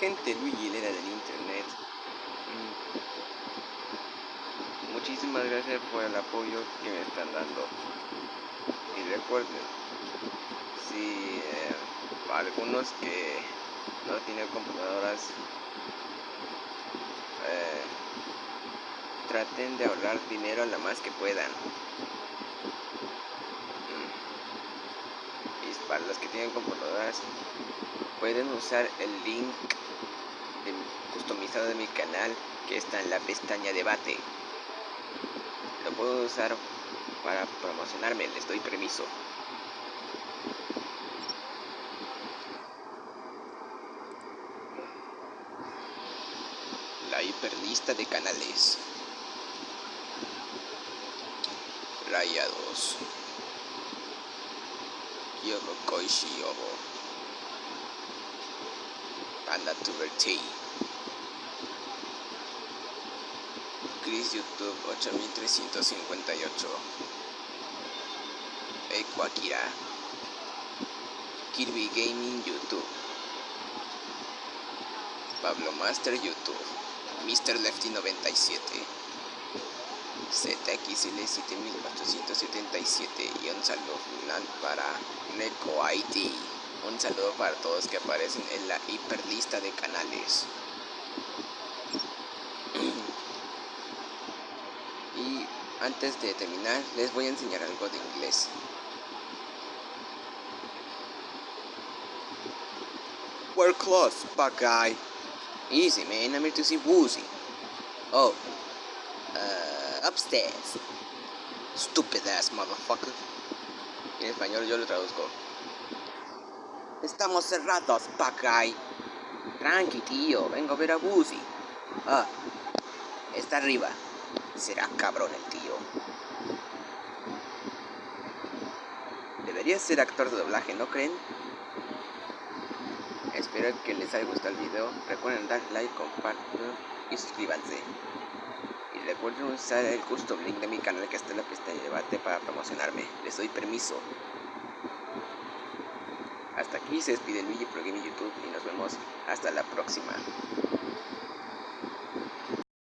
Gente, Luigi Lera del internet. Mm. Muchísimas gracias por el apoyo que me están dando. Y recuerden, si eh, algunos que no tienen computadoras, eh, traten de ahorrar dinero lo más que puedan. Mm. Y para los que tienen computadoras, pueden usar el link customizado de mi canal que está en la pestaña debate. Lo puedo usar para promocionarme, les doy permiso. La hiperlista de canales. Raya 2. Yogo Koishi Obo. Panda Tuber T. Chris YouTube 8358 Eco Kirby Gaming YouTube Pablo Master YouTube Mr. Lefty 97 ZXL 7877 y un saludo final para Neko ID un saludo para todos que aparecen en la hiperlista de canales Antes de terminar, les voy a enseñar algo de inglés. We're close, bad guy. Easy, man. I'm here to see Woozy. Oh. Upstairs. Stupid ass motherfucker. En español yo lo traduzco. Estamos cerrados, guy. Tranqui, tío. Vengo a ver a Woozy. Ah. Está arriba. Será cabrón el tío. Debería ser actor de doblaje, ¿no creen? Espero que les haya gustado el video. Recuerden dar like, compartir y suscríbanse. Recuerden usar el custom link de mi canal que está en la pestaña de debate para promocionarme. Les doy permiso. Hasta aquí se despide Luigi Pro Gaming YouTube y nos vemos hasta la próxima.